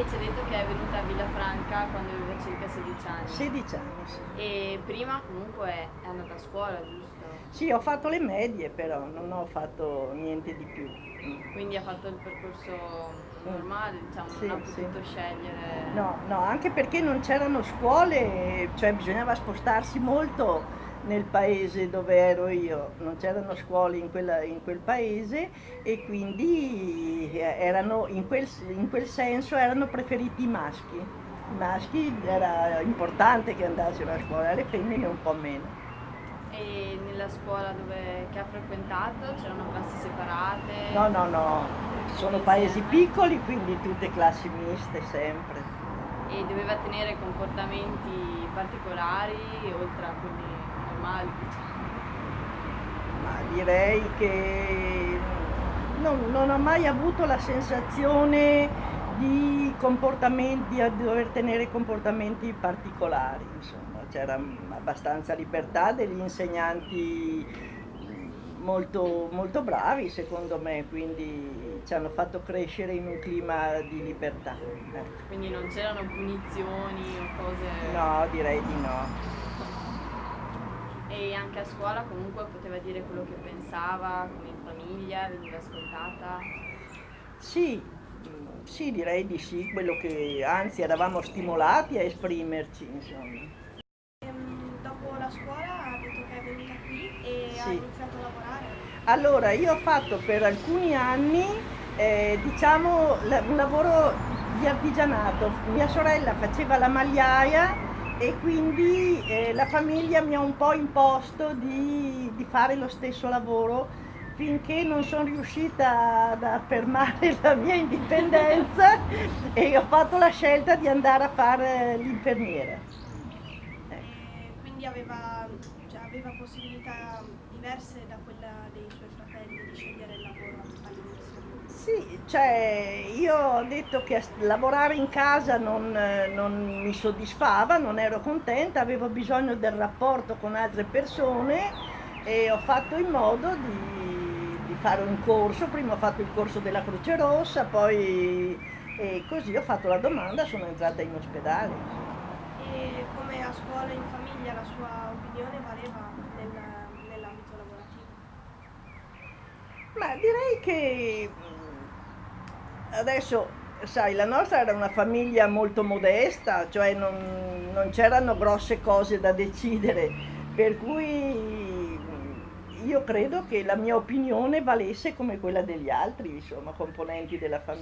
lei ci ha detto che è venuta a Villafranca quando aveva circa 16 anni. 16 anni, sì. E prima comunque è andata a scuola, giusto? Sì, ho fatto le medie però, non ho fatto niente di più. Quindi ha fatto il percorso normale, diciamo, Sì, non ha potuto sì. scegliere. No, no, anche perché non c'erano scuole, cioè bisognava spostarsi molto nel paese dove ero io, non c'erano scuole in, quella- in quel paese e quindi eh, erano, in, quel, in quel senso erano preferiti i maschi. I maschi era importante che andassero a scuola, le femmine un po' meno. E nella scuola dove, che ha frequentato c'erano classi separate? No, no, no, sono paesi piccoli, quindi tutte classi miste sempre. E doveva tenere comportamenti particolari oltre a quelli normali. Ma direi che non, non ho mai avuto la sensazione di comportamenti, di dover tenere comportamenti particolari, insomma, c'era abbastanza libertà degli insegnanti molto, molto bravi secondo me, quindi ci hanno fatto crescere in un clima di libertà. ecco. Quindi non c'erano punizioni o cose... No, direi di no. E anche a scuola comunque poteva dire quello che pensava, come in famiglia, veniva ascoltata. Sì, sì, direi di sì, quello che anzi eravamo stimolati a esprimerci, insomma. Ehm, dopo la scuola ha detto che è venuta qui e ha Sì. iniziato a lavorare. Allora, io ho fatto per alcuni anni, eh, diciamo, un lavoro di artigianato. Mia sorella faceva la magliaia e quindi eh, la famiglia mi ha un po' imposto di, di fare lo stesso lavoro finché non sono riuscita ad affermare la mia indipendenza e ho fatto la scelta di andare a fare l'infermiera. Ecco. Quindi aveva, aveva possibilità diverse da quella dei suoi fratelli di scegliere il lavoro all'inizio. Sì, cioè io ho detto che lavorare in casa non, non mi soddisfava, non ero contenta, avevo bisogno del rapporto con altre persone e ho fatto in modo di, di fare un corso, prima ho fatto il corso della Croce Rossa, poi e così ho fatto la domanda, sono entrata in ospedale. E come a scuola e in famiglia la sua opinione valeva nel- nell'ambito lavorativo. Ma direi che mh, adesso, sai, la nostra era una famiglia molto modesta, cioè non, non c'erano grosse cose da decidere, per cui mh, io credo che la mia opinione valesse come quella degli altri, insomma, componenti della famiglia.